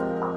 Podcast.